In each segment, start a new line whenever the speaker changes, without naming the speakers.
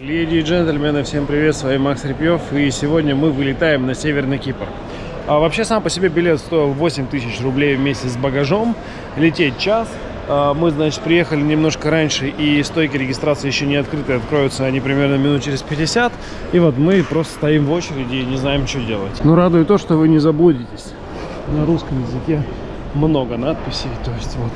Леди и джентльмены, всем привет, с вами Макс Репьев, и сегодня мы вылетаем на Северный Кипр. А вообще сам по себе билет стоил 8 тысяч рублей вместе с багажом, лететь час. А мы, значит, приехали немножко раньше, и стойки регистрации еще не открыты, откроются они примерно минут через 50. И вот мы просто стоим в очереди и не знаем, что делать. Ну, радует то, что вы не заблудитесь. На русском языке много надписей, то есть вот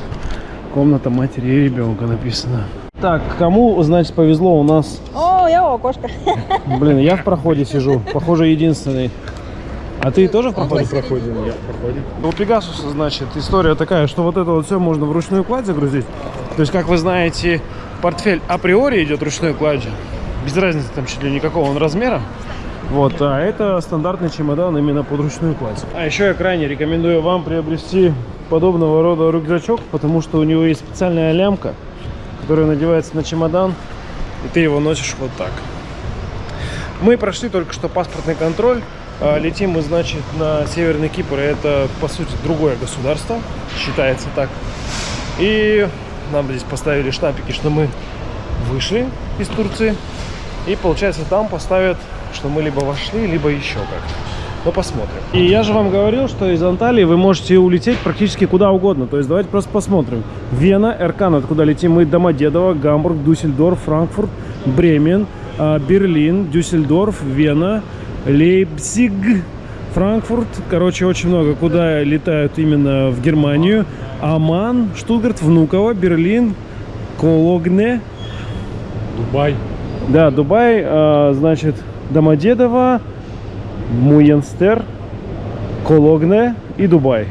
комната матери и ребенка написано. Так, кому, значит, повезло у нас...
О, я у окошка.
Блин, я в проходе сижу, похоже, единственный. А ты тоже в проходе?
проходим, я в проходе.
У Пегасуса, значит, история такая, что вот это вот все можно в ручную кладь загрузить. То есть, как вы знаете, портфель априори идет ручной кладью. Без разницы там чуть ли никакого он размера. Вот, а это стандартный чемодан именно под ручную кладь. А еще я крайне рекомендую вам приобрести подобного рода рюкзачок, потому что у него есть специальная лямка, которая надевается на чемодан, и ты его носишь вот так. Мы прошли только что паспортный контроль. А, Летим мы, значит, на Северный Кипр. Это, по сути, другое государство. Считается так. И нам здесь поставили штампики, что мы вышли из Турции. И, получается, там поставят, что мы либо вошли, либо еще как-то. Ну, посмотрим. И я же вам говорил, что из Анталии вы можете улететь практически куда угодно. То есть давайте просто посмотрим. Вена, Эркан, откуда летим мы, Домодедово, Гамбург, Дюссельдорф, Франкфурт, Бремен, а, Берлин, Дюссельдорф, Вена, Лейпциг, Франкфурт. Короче, очень много. Куда летают именно в Германию. Аман, Штутгарт, Внуково, Берлин, Кологне.
Дубай.
Да, Дубай, а, значит, Домодедово, Муенстер, Кологне и Дубай.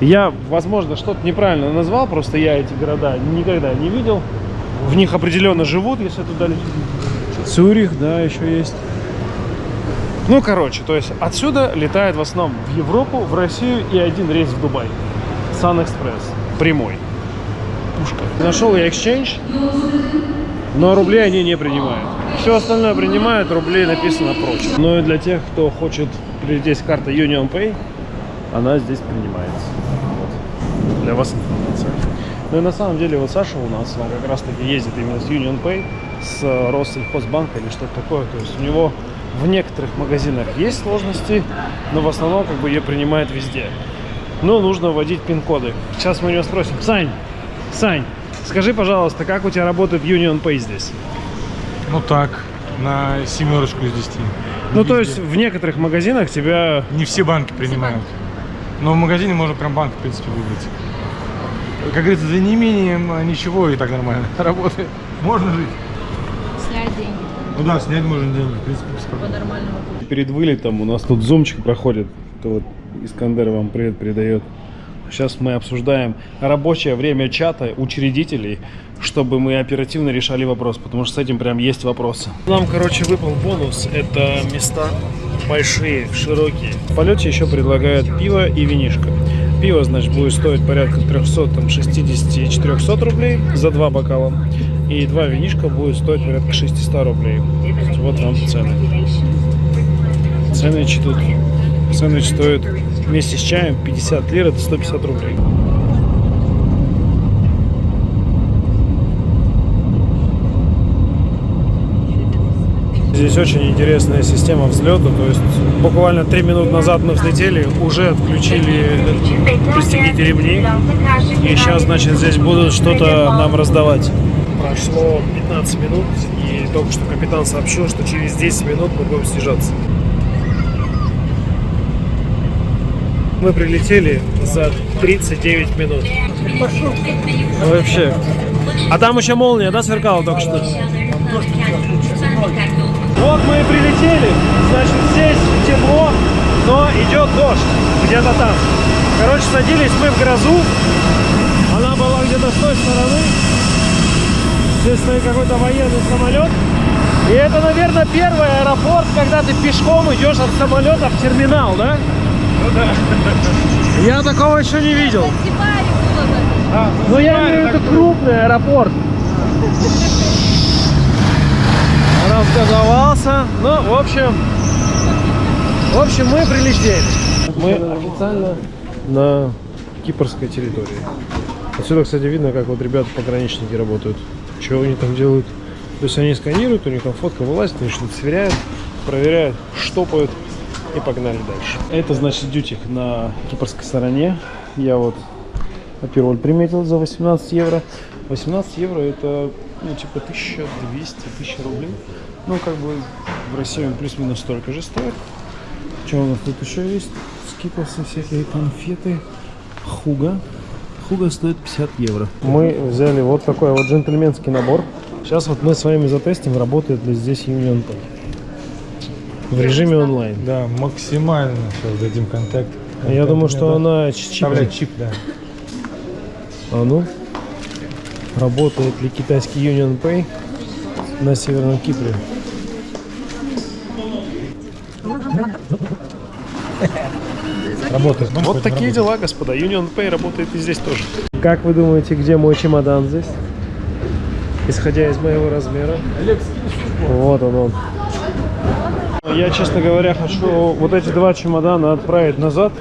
Я, возможно, что-то неправильно назвал, просто я эти города никогда не видел. В них определенно живут, если туда лететь. Цюрих, да, еще есть. Ну, короче, то есть отсюда летает в основном в Европу, в Россию и один рейс в Дубай. Express. Прямой. Пушка. Нашел я Exchange, но рубли они не принимают. Все остальное принимают, рублей написано прочь. Но и для тех, кто хочет с карты Union Pay, она здесь принимается. Вот. Для вас информация. Ну и на самом деле вот Саша у нас, он как раз таки ездит именно с Union Pay, с Россельхозбанка или что-то такое. То есть у него в некоторых магазинах есть сложности, но в основном как бы ее принимает везде. Но нужно вводить пин-коды. Сейчас мы у него спросим. Сань, Сань, скажи, пожалуйста, как у тебя работает Union Pay здесь?
Ну так, на семерочку из 10.
Ну, то
Везде.
есть в некоторых магазинах тебя...
Не все банки принимают. Но в магазине можно прям банк, в принципе, выбрать. Как говорится, за неимением а, ничего и так нормально работает. Можно жить.
Снять деньги
Ну да, снять можно деньги, в принципе, без проблем.
по-нормальному.
Перед вылетом у нас тут зумчик проходит. Это вот Искандер вам привет передает. Сейчас мы обсуждаем рабочее время чата учредителей, чтобы мы оперативно решали вопрос, потому что с этим прям есть вопросы. Нам, короче, выпал бонус. Это места большие, широкие. В полете еще предлагают пиво и винишко. Пиво, значит, будет стоить порядка 300, там, 60 400 рублей за два бокала. И два винишка будет стоить порядка 600 рублей. Вот вам цены. Сэндвич тут. Сэндвич стоит вместе с чаем 50 лир, это 150 рублей. Здесь очень интересная система взлета, то есть буквально 3 минут назад мы взлетели, уже отключили пристегните ремни, и сейчас, значит, здесь будут что-то нам раздавать. Прошло 15 минут, и только что капитан сообщил, что через 10 минут мы будем снижаться. Мы прилетели за 39 минут. Ну, Вообще. А там еще молния, да, сверкала только что? Вот мы и прилетели. Значит, здесь тепло, но идет дождь. Где-то там. Короче, садились мы в грозу. Она была где-то с той стороны. Здесь стоит какой-то военный самолет. И это, наверное, первый аэропорт, когда ты пешком идешь от самолета в терминал, да? Я такого еще не видел.
Так.
Но я имею в виду крупный аэропорт. Разгазовался. Ну, в общем, в общем, мы прилетели. Мы официально на кипрской территории. Отсюда, кстати, видно, как вот ребята пограничники работают. Что они там делают? То есть они сканируют, у них там фотка вылазит, они что-то сверяют, проверяют, штопают и погнали дальше. Это значит дютик на кипрской стороне. Я вот Апероль приметил за 18 евро. 18 евро это ну типа 1200-1000 рублей. Ну как бы в России он плюс-минус столько же стоит. Что у нас тут еще есть? Скитлсы всякие конфеты. Хуга. Хуга стоит 50 евро. Мы взяли вот такой вот джентльменский набор. Сейчас вот мы с вами затестим, работает ли здесь Union Pay. В режиме онлайн.
Да, максимально сейчас дадим контакт.
Я думаю, что она чип.
Вставлять чип, да.
А ну, работает ли китайский Union Pay на Северном Кипре?
Работает. Ну,
Вот такие
работает.
дела, господа. Union Pay работает и здесь тоже. Как вы думаете, где мой чемодан здесь? Исходя из моего размера. Вот он он. Я, честно говоря, хочу вот эти два чемодана отправить назад,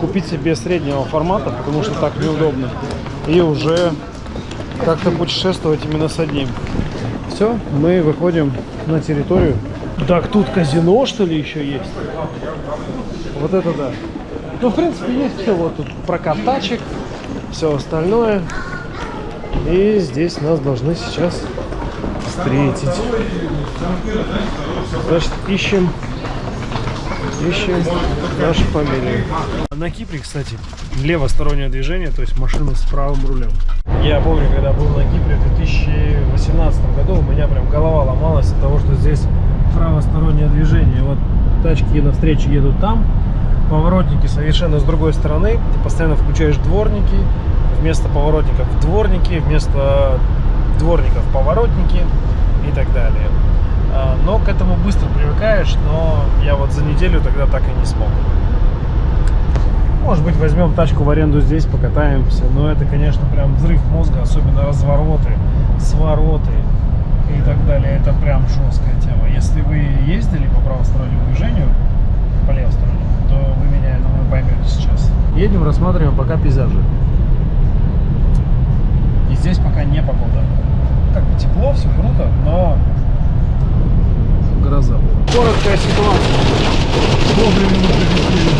купить себе среднего формата, потому что так неудобно. И уже как-то путешествовать именно с одним. Все, мы выходим на территорию. Так, тут казино, что ли, еще есть? Вот это да. Ну, в принципе, есть все. Вот тут прокат тачек, все остальное. И здесь нас должны сейчас встретить. Значит, ищем, ищем нашу фамилию. На Кипре, кстати, левостороннее движение, то есть машина с правым рулем. Я помню, когда был на Кипре в 2018 году, у меня прям голова ломалась от того, что здесь правостороннее движение. Вот тачки навстречу едут там, поворотники совершенно с другой стороны. Ты постоянно включаешь дворники, вместо поворотников дворники, вместо дворников поворотники и так далее. А, Но к этому быстро привыкаешь, но я вот за неделю тогда так и не смог. Может быть, возьмем тачку в аренду здесь, покатаемся. Но это, конечно, прям взрыв мозга, особенно развороты, свороты и так далее. Это прям жесткая тема. Если вы ездили по правостороннему движению, по левостороннему, то вы меня, я думаю, поймете сейчас. Едем, рассматриваем пока пейзажи. И здесь пока не погода. Как бы тепло, все круто, но гроза была. Короткая ситуация. Вовремя мы прилетели.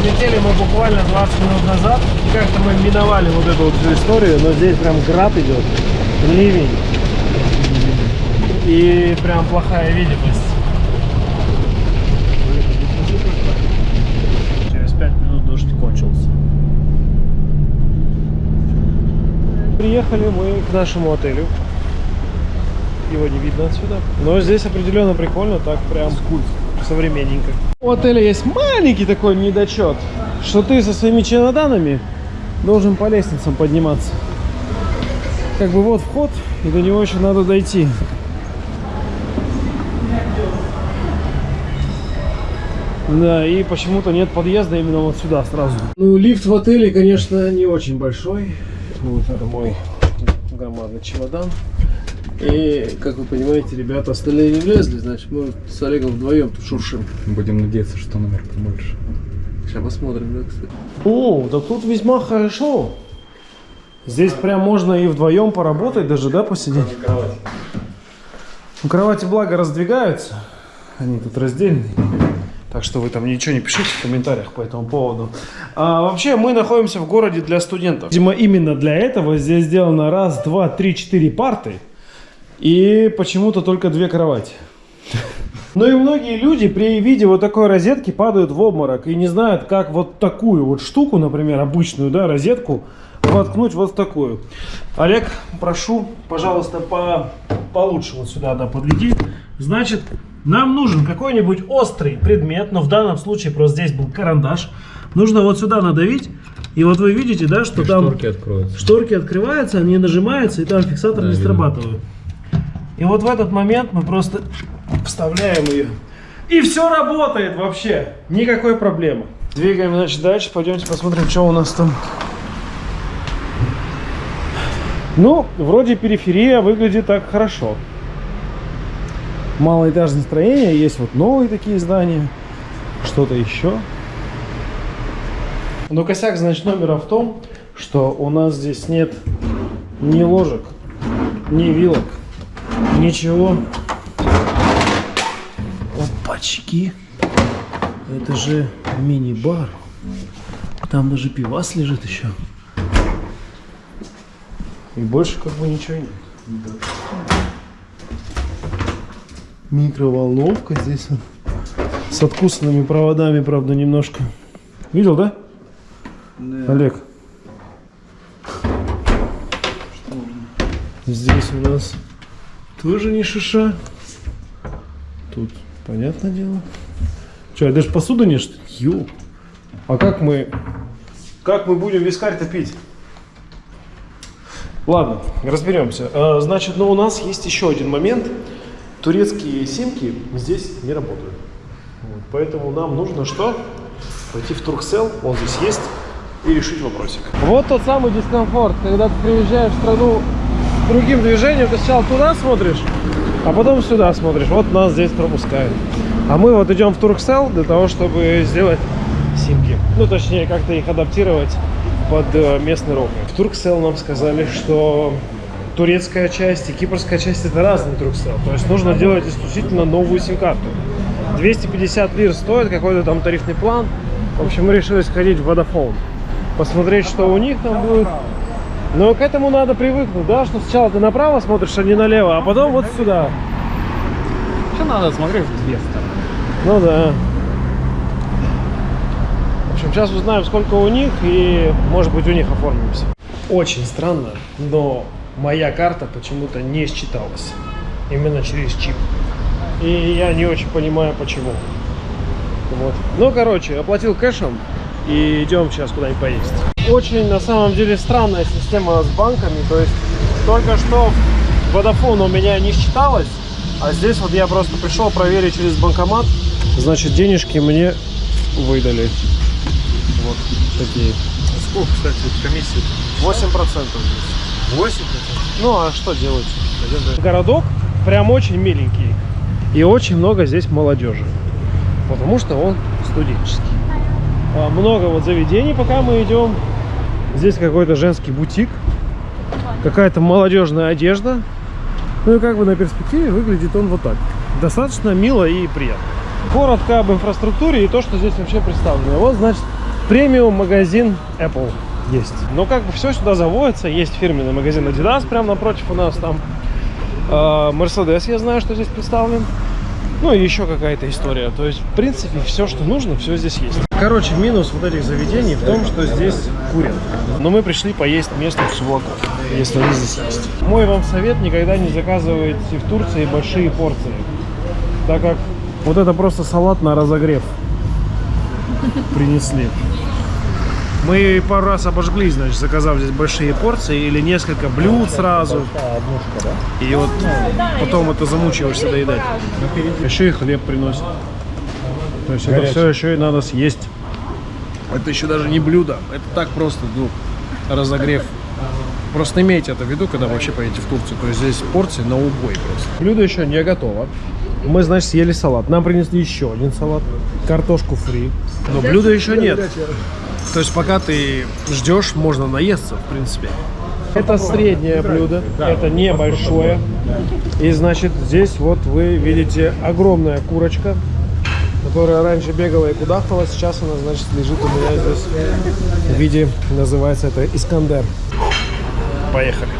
Прилетели мы буквально 20 минут назад. Как-то мы миновали вот эту вот всю историю, но здесь прям град идет, ливень. И прям плохая видимость. Через 5 минут дождь кончился. Приехали мы к нашему отелю. Его не видно отсюда. Но здесь определенно прикольно, так прям современненько. У отеля есть маленький такой недочет, что ты со своими чемоданами должен по лестницам подниматься. Как бы вот вход, и до него еще надо дойти. Да, и почему-то нет подъезда именно вот сюда сразу. Ну, лифт в отеле, конечно, не очень большой. Вот это мой громадный чемодан. И, как вы понимаете, ребята остальные не влезли, значит, мы с Олегом вдвоем тут шуршим.
Будем надеяться, что номер побольше.
Сейчас посмотрим, да, кстати. О, да тут весьма хорошо. Здесь прям можно и вдвоем поработать даже, да, посидеть? Ну, кровати, благо, раздвигаются. Они тут раздельные. Так что вы там ничего не пишите в комментариях по этому поводу. А, вообще, мы находимся в городе для студентов. Видимо, именно для этого здесь сделано раз, два, три, четыре парты. И почему-то только две кровати. Ну и многие люди при виде вот такой розетки падают в обморок и не знают, как вот такую вот штуку, например, обычную, да, розетку, воткнуть вот такую. Олег, прошу, пожалуйста, по, получше вот сюда, да, подведи. Значит, нам нужен какой-нибудь острый предмет, но в данном случае просто здесь был карандаш. Нужно вот сюда надавить, и вот вы видите, да, что там
Шторки откроются.
шторки открываются, они нажимаются, и там фиксатор
Да,
не
видно.
срабатывает. И вот в этот момент мы просто вставляем ее. И все работает вообще. Никакой проблемы. Двигаем, значит, дальше. Пойдемте посмотрим, что у нас там. Ну, вроде периферия выглядит так хорошо. Малоэтажное строение, есть вот новые такие здания. Что-то еще. Но косяк, значит, номера в том, что у нас здесь нет ни ложек, ни вилок. Ничего. Опачки. Это же мини-бар. Там даже пивас лежит еще. И больше как бы ничего нет. Микроволновка здесь вот. С откусанными проводами, правда, немножко. Видел, да? Олег. Здесь у нас тоже не шиша. Тут, понятное дело. Че, даже посуду не что ли? Ё. А как мы... Как мы будем вискарь-то? Ладно, разберемся. А, Значит, ну у нас есть еще один момент. Турецкие симки здесь не работают. Вот, поэтому нам нужно что? Пойти в Турксел, он здесь есть, и решить вопросик. Вот тот самый дискомфорт, когда ты приезжаешь в страну другим движением, ты сначала туда смотришь, а потом сюда смотришь. Вот нас здесь пропускают. А мы вот идем в Турксел для того, чтобы сделать симки. Ну, точнее, как-то их адаптировать под э, местный рок. В Турксел нам сказали, что турецкая часть и кипрская часть это разный Турксел. То есть нужно делать исключительно новую сим-карту. 250 лир стоит, какой-то там тарифный план. В общем, мы решили сходить в Vodafone. Посмотреть, что у них там будет. Но к этому надо привыкнуть, да, что сначала ты направо смотришь, а не налево, а потом вот сюда.
Что надо смотреть в две стороны?
Ну да. В общем, сейчас узнаем, сколько у них, и, может быть, у них оформимся. Очень странно, но моя карта почему-то не считалась. Именно через чип. И я не очень понимаю, почему. Вот. Ну, короче, оплатил кэшем, и идем сейчас куда-нибудь поесть. Очень, на самом деле, странная система с банками. То есть, только что Vodafone у меня не считалось, а здесь вот я просто пришел проверить через банкомат. Значит, денежки мне выдали. Вот такие.
Сколько, кстати, комиссия?
8% здесь.
8
Ну, а что делать? Городок прям очень миленький. И очень много здесь молодежи. Потому что он студенческий. А, Много вот заведений, пока мы идем. Здесь какой-то женский бутик. Какая-то молодежная одежда. Ну и как бы на перспективе выглядит он вот так. Достаточно мило и приятно. Коротко об инфраструктуре и то, что здесь вообще представлено. Вот, значит, премиум магазин Apple есть. Но как бы все сюда заводится. Есть фирменный магазин Adidas прямо напротив у нас там. А, Mercedes я знаю, что здесь представлен. Ну и еще какая-то история. То есть, в принципе, все, что нужно, все здесь есть. Короче, минус вот этих заведений в том, что здесь курят. Но мы пришли поесть местных чуваков, если они здесь есть. Мой вам совет, никогда не заказывайте в Турции большие порции. Так как вот это просто салат на разогрев принесли. Мы пару раз обожглись, значит, заказав здесь большие порции или несколько блюд сразу. И вот потом это замучиваешься доедать. Еще и хлеб приносят. То есть это все еще и надо съесть. Это еще даже не блюдо. Это так просто, ну, разогрев. Просто имейте это в виду, когда вообще поедете в Турцию. То есть здесь порции на убой просто. Блюдо еще не готово. Мы, значит, съели салат. Нам принесли еще один салат. Картошку фри. Но блюда еще нет. То есть пока ты ждешь, можно наесться, в принципе. Это среднее блюдо, это небольшое. И значит, здесь вот вы видите огромная курочка, которая раньше бегала и кудахтала. Сейчас она, значит, лежит у меня здесь в виде, называется это Искандер. Поехали.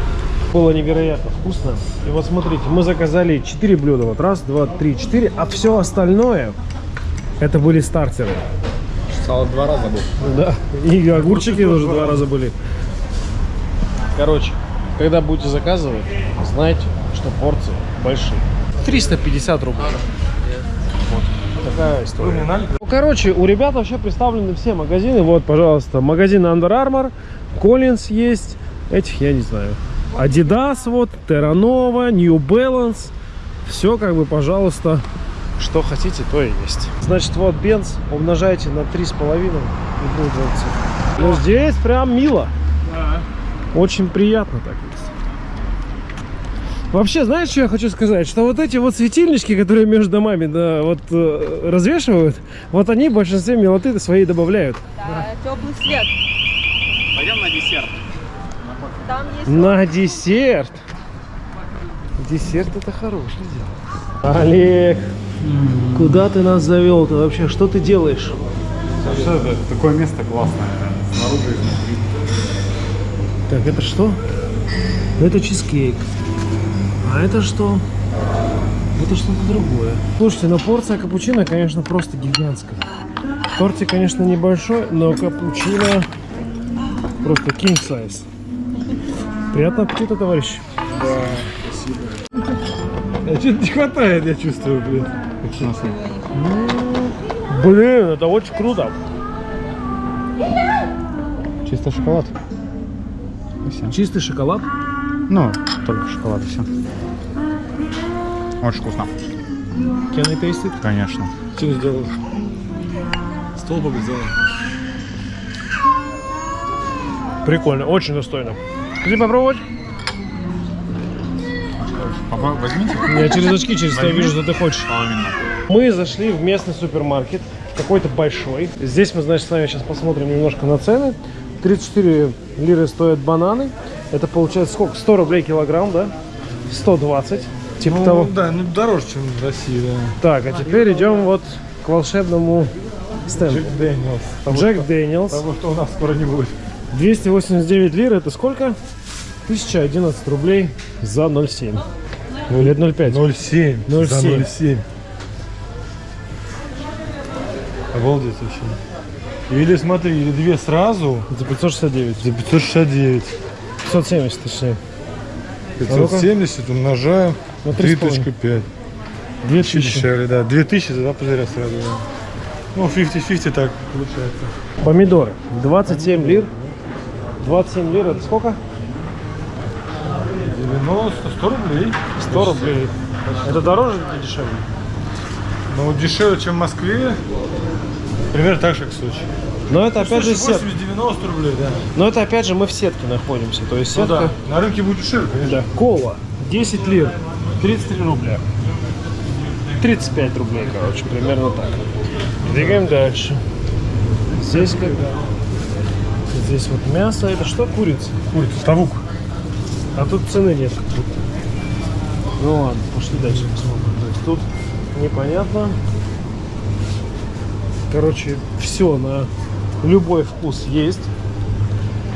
Было невероятно вкусно. И вот смотрите, мы заказали 4 блюда. Вот раз, два, три, четыре. А все остальное, это были стартеры.
Салат два раза был.
Да, и огурчики тоже два раза были. Короче, когда будете заказывать, знайте, что порции большие. 350 рублей. Такая история. Ну, короче, у ребят вообще представлены все магазины. Вот, пожалуйста, магазин Under Armour, Collins есть. Этих я не знаю. Adidas вот, Terra Nova, New Balance. Все как бы, пожалуйста, что хотите, то и есть. Значит, вот Бенц умножайте на 3,5 и будет. Ну, здесь прям мило. Очень приятно так есть. Вообще, знаешь, что я хочу сказать? Что вот эти вот светильнички, которые между домами да, вот, э, развешивают, вот они в большинстве милоты свои добавляют.
Да, теплый свет.
Пойдем на десерт.
Там есть
На десерт. Десерт это хорошее дело. Олег, куда ты нас завел? Ты вообще, что ты делаешь?
Что это? Такое место классное. Снаружи и внутри.
Так, это что? Это чизкейк. А это что? Это что-то другое. Слушайте, но порция капучино, конечно, просто гигантская. Тортик, конечно, небольшой, но капучино просто king size. Приятного аппетита, товарищи.
А что-то не хватает, я чувствую, блин.
Блин, это очень круто.
Чисто шоколад. Все.
Чистый шоколад.
Ну, только шоколад и все. Очень вкусно.
Can I taste it?
Конечно.
Что ты сделал? Столбик сделал.
Прикольно, очень достойно. Хотите попробовать?
Попробуй, возьмите.
Я через очки, через тебя
Возьми.
вижу, что ты хочешь.
Половину.
Мы зашли в местный супермаркет, какой-то большой. Здесь мы, значит, с вами сейчас посмотрим немножко на цены. 34 лиры стоят бананы. Это получается сколько? 100 рублей килограмм, да? 120. Типа
Ну,
того.
да, ну дороже, чем в России, да.
Так, а теперь идем вот к волшебному стенду.
Jack Daniel's. Того,
Джек
что-
Daniel's.
Того, что у нас скоро не будет.
289 лир, это сколько? 1011 рублей за 0,7. Ну, или 0,5.
0,7.
0,7.
За 0,7. Обалдеть вообще. Или смотри, или две сразу
За 569.
за 569.
570, точнее. Ну-ка.
570 умножаем
На
3.5.
2000.
Дешевле, да. 2000 тогда позаря сразу, да. Ну, 50-50 так получается.
Помидоры. 27 лир. 27 лир это сколько?
90, 100 рублей.
100 рублей. Это дороже или дешевле?
Ну, дешевле, чем в Москве. Примерно так же, как в Сочи.
Но это опять же сетка.
80-90 рублей, да.
Но это опять же мы в сетке находимся. То есть
Ну
сетка.
да. На рынке будет дешевле, конечно.
Да. Кола. 10 лир. 33 рубля. 35 рублей, короче, примерно так. Двигаем дальше. Здесь как Здесь вот мясо. Это что? Курица.
Ой, ставук.
А тут цены нет. Ну ладно, пошли дальше посмотрим. То есть тут непонятно. Короче, все на любой вкус есть.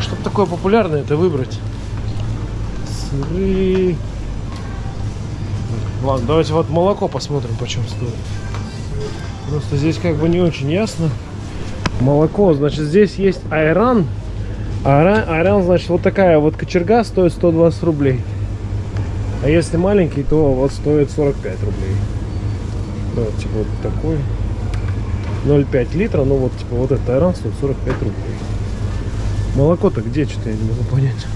Чтобы такое популярное это выбрать. Сыры. Ладно, давайте вот молоко посмотрим, почем стоит. Просто здесь как бы не очень ясно. Молоко, значит, здесь есть айран. Айран, айран, значит, вот такая вот кочерга стоит 120 рублей. А если маленький, то вот стоит 45 рублей. Да, типа вот такой. 0,5 литра, ну вот типа вот айран стоит 45 рублей. Молоко-то где, что-то я не могу понять.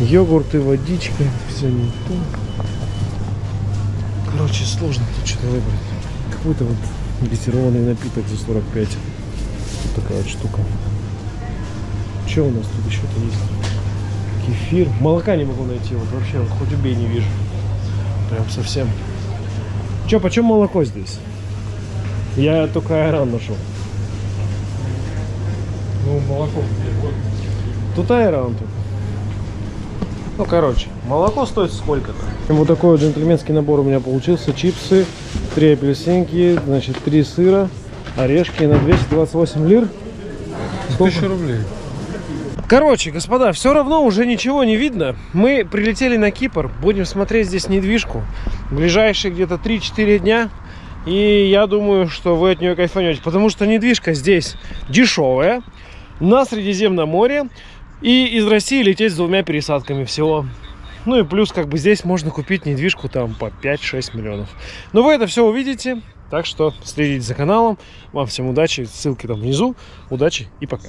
Йогурты, водичка, это все не то. Короче, сложно тут что-то выбрать. Какой-то вот газированный напиток за 45. Вот такая вот штука. Что у нас тут еще-то есть? Кефир. Молока не могу найти. Вот вообще, вот хоть убей, не вижу. Прям совсем. Че, почем молоко здесь? Я только айран нашел.
Ну, молоко.
Тут айран тут. Ну, короче, молоко стоит сколько-то. Вот такой вот джентльменский набор у меня получился. Чипсы, три апельсинки, значит, три сыра, орешки на 228 лир. Сколько?
1000 рублей.
Короче, господа, все равно уже ничего не видно. Мы прилетели на Кипр, будем смотреть здесь недвижку. Ближайшие где-то 3-4 дня. И я думаю, что вы от нее кайфанете. Потому что недвижка здесь дешевая, на Средиземном море. И из России лететь с двумя пересадками всего. Ну и плюс, как бы здесь можно купить недвижку там по 5-6 миллионов. Но вы это все увидите. Так что следите за каналом. Вам всем удачи. Ссылки там внизу. Удачи и пока.